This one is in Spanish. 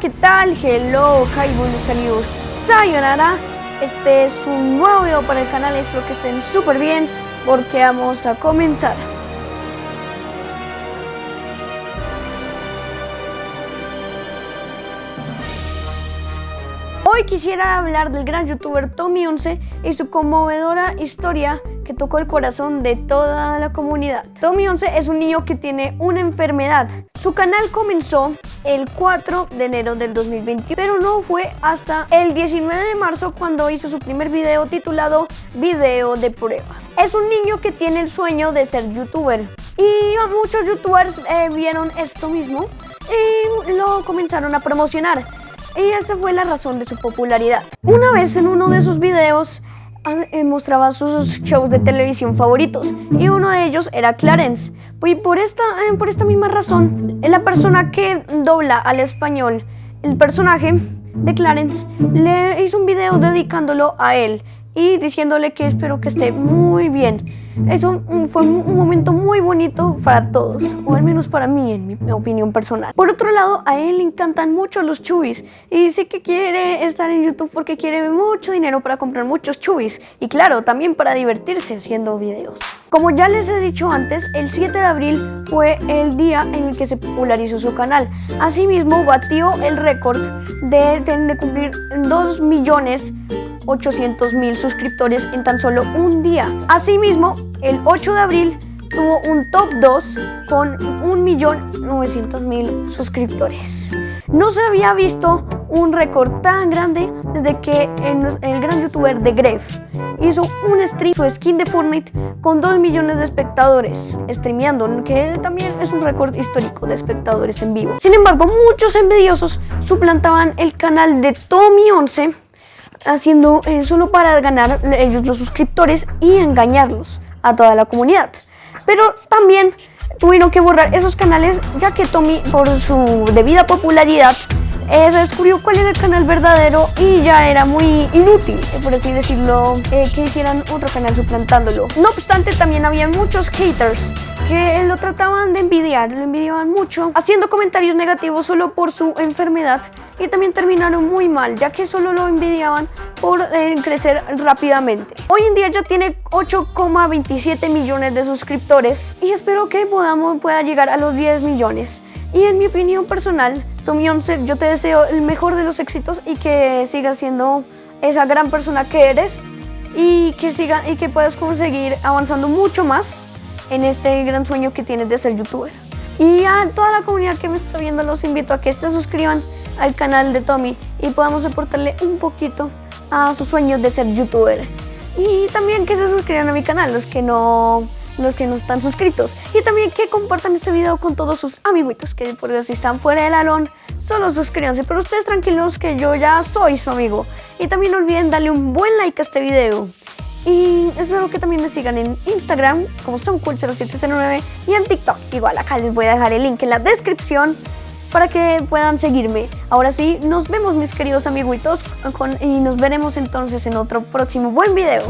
¿qué tal? Hello, hi, buenos sayonara. Este es un nuevo video para el canal, espero que estén súper bien porque vamos a comenzar. Hoy quisiera hablar del gran youtuber Tommy11 y su conmovedora historia que tocó el corazón de toda la comunidad. Tommy11 es un niño que tiene una enfermedad. Su canal comenzó el 4 de enero del 2021, pero no fue hasta el 19 de marzo cuando hizo su primer video titulado Video de prueba. Es un niño que tiene el sueño de ser youtuber y muchos youtubers eh, vieron esto mismo y lo comenzaron a promocionar y esa fue la razón de su popularidad. Una vez en uno de sus videos mostraba sus shows de televisión favoritos y uno de ellos era Clarence. Y por esta, eh, por esta misma razón, la persona que dobla al español el personaje de Clarence le hizo un video dedicándolo a él y diciéndole que espero que esté muy bien. Eso fue un momento muy bonito para todos, o al menos para mí, en mi opinión personal. Por otro lado, a él le encantan mucho los chubis y dice que quiere estar en YouTube porque quiere mucho dinero para comprar muchos chubis y claro, también para divertirse haciendo videos. Como ya les he dicho antes, el 7 de abril fue el día en el que se popularizó su canal. Asimismo, batió el récord de, de cumplir 2 millones 800 mil suscriptores en tan solo un día. Asimismo, el 8 de abril tuvo un top 2 con 1.900.000 suscriptores. No se había visto un récord tan grande desde que el gran youtuber de Gref hizo un stream, su skin de Fortnite, con 2 millones de espectadores, streameando, que también es un récord histórico de espectadores en vivo. Sin embargo, muchos envidiosos suplantaban el canal de Tommy11 haciendo eh, solo para ganar ellos los suscriptores y engañarlos a toda la comunidad. Pero también tuvieron que borrar esos canales ya que Tommy por su debida popularidad eh, se descubrió cuál era el canal verdadero y ya era muy inútil, eh, por así decirlo, que hicieran otro canal suplantándolo. No obstante, también había muchos haters que lo trataban de envidiar, lo envidiaban mucho, haciendo comentarios negativos solo por su enfermedad y también terminaron muy mal, ya que solo lo envidiaban por eh, crecer rápidamente. Hoy en día ya tiene 8,27 millones de suscriptores y espero que podamos, pueda llegar a los 10 millones. Y en mi opinión personal, Tommy 11, yo te deseo el mejor de los éxitos y que sigas siendo esa gran persona que eres y que, siga, y que puedas conseguir avanzando mucho más en este gran sueño que tienes de ser youtuber. Y a toda la comunidad que me está viendo los invito a que se suscriban al canal de Tommy y podamos aportarle un poquito a sus sueños de ser youtuber. Y también que se suscriban a mi canal, los que no los que no están suscritos. Y también que compartan este video con todos sus amiguitos, que por si están fuera del alón, solo suscríbanse. Pero ustedes tranquilos que yo ya soy su amigo. Y también no olviden darle un buen like a este video. Y espero que también me sigan en Instagram como soncool0709 y en TikTok. Igual acá les voy a dejar el link en la descripción para que puedan seguirme. Ahora sí, nos vemos mis queridos amiguitos y nos veremos entonces en otro próximo buen video.